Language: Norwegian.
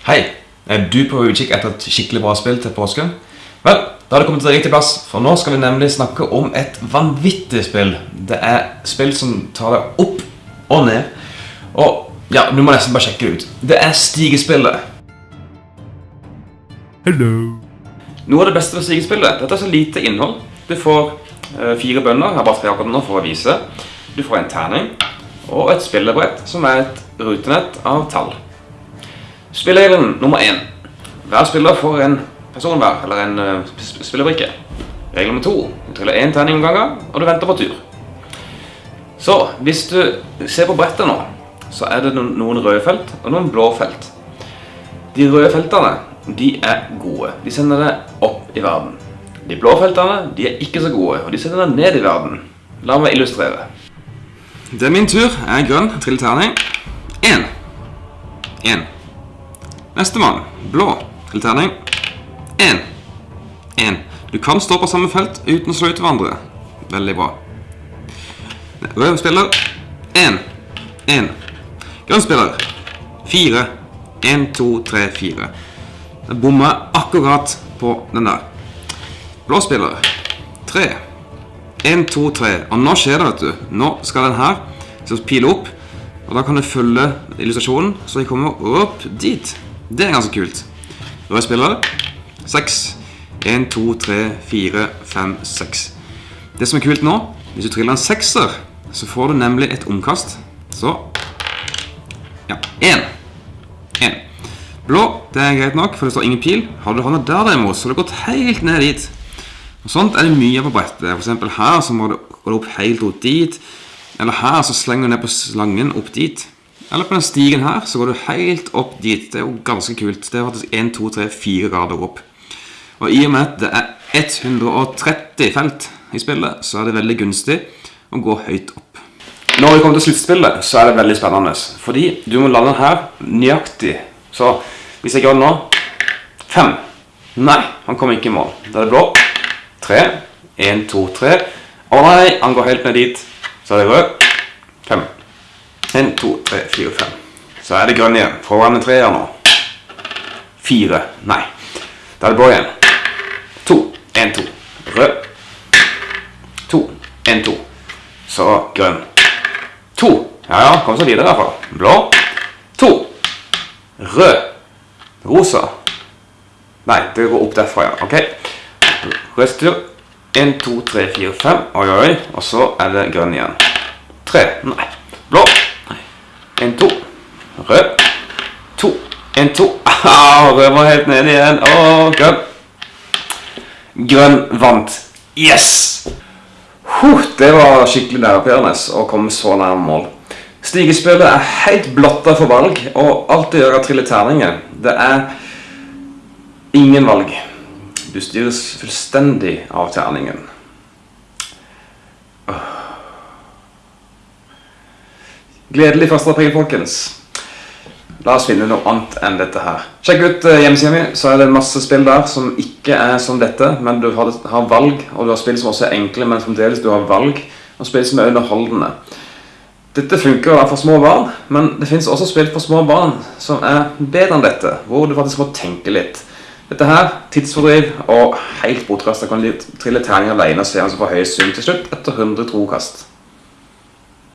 Hei, er du på utkikk etter et skikkelig bra spill til påsken? Vel, da har det kommet til riktig plass, for nå skal vi nemlig snakke om et vanvittig spill. Det er spill som tar deg opp og ned. Og ja, du må nesten bare sjekke det ut. Det er stigespillet. Hello. Noe av det beste ved stigespillet, dette er så lite innhold. Du får eh, fire bønder, jeg har bare tre akkurat nå for å vise. Du får en terning, og et spillebrett som er et rutenett av tall. Spilleregelen nummer 1. Hver spiller får en person hver, eller en uh, spillebrikke. Regel nummer 2. Du triller én terning gangen, og du venter på tur. Så hvis du ser på brettet nå, så er det noen røde felt og noen blå felt. De røde feltene, de er gode. De sender deg opp i verden. De blå feltene, de er ikke så gode, og de sender deg ned i verden. La meg illustrere. Det er min tur. Jeg er grønn. Triller terning. Én. Én. Nestemann. Blå. Til terning. Én. Én. Du kan stå på samme felt uten å slå ut hverandre. Veldig bra. Rød spiller. Én. Én. Grønn spiller. Fire. Én, to, tre, fire. Jeg bommer akkurat på den der. Blå spiller. Tre. 1, 2, 3. Og nå skjer det, vet du. Nå skal den her pile opp. Og da kan du følge illustrasjonen, så jeg kommer opp dit. Det er ganske kult. Rød spiller. 6. 1, 2, 3, 4, 5, 6. Det som er kult nå, hvis du triller en sekser, så får du nemlig et omkast. Så Ja. 1. 1. Blå, det er greit nok, for det står ingen pil. Har du hånda der derimot, så har du gått helt ned dit. Og Sånt er det mye på brettet. For eksempel her så må du gå opp helt opp dit. Eller her så slenger du ned på slangen opp dit. Eller på den stigen her så går du helt opp dit. Det er jo ganske kult. Det er faktisk 1, 2, 3, 4 grader opp. Og i og med at det er 130 felt i spillet, så er det veldig gunstig å gå høyt opp. Når vi kommer til sluttspillet, så er det veldig spennende. Fordi du må lande her nøyaktig. Så hvis jeg gjør det nå Fem. Nei, han kommer ikke i mål. Da er det blå. Tre. En, to, tre. Å nei, han går helt ned dit. Så er det rød. Fem. En, to, tre, fire, fem. Så er det grønn igjen. Foran en treer nå. Fire. Nei. Da er det blå igjen. To. En, to. Rød. To. En, to. Så grønn. To. Ja, ja, kom så videre i hvert fall. Blå. To. Rød. Rosa. Nei, det går opp derfra, ja. Ok. Rødstyr. 1, 2, 3, 4, 5. Oi, oi. Og så er det grønn igjen. 3. Nei. Blå. 1, 2. Rød. 2. 1, 2. Ah, rød var helt ned igjen. Og grønn. Grønn vant. Yes! Det var skikkelig nervepirrende å komme så nær mål. Stigespillet er helt blotta for valg, og alt det gjør av trille terninger, det er ingen valg. Du styres fullstendig av terningen. Gledelig 1. april, folkens. La oss finne noe annet enn dette her. Sjekk ut uh, hjemmesida mi, så er det masse spill der som ikke er som dette, men du har, valg, og du har spill som også er enkle, men fremdeles du har valg, og spill som er underholdende. Dette funker for små barn, men det finnes også spill for små barn som er bedre enn dette, hvor du faktisk må tenke litt. Dette her, tidsfordriv og helt bortkastet kan du trille terninger alene og se hvem som får høyest sum til slutt etter 100 trokast.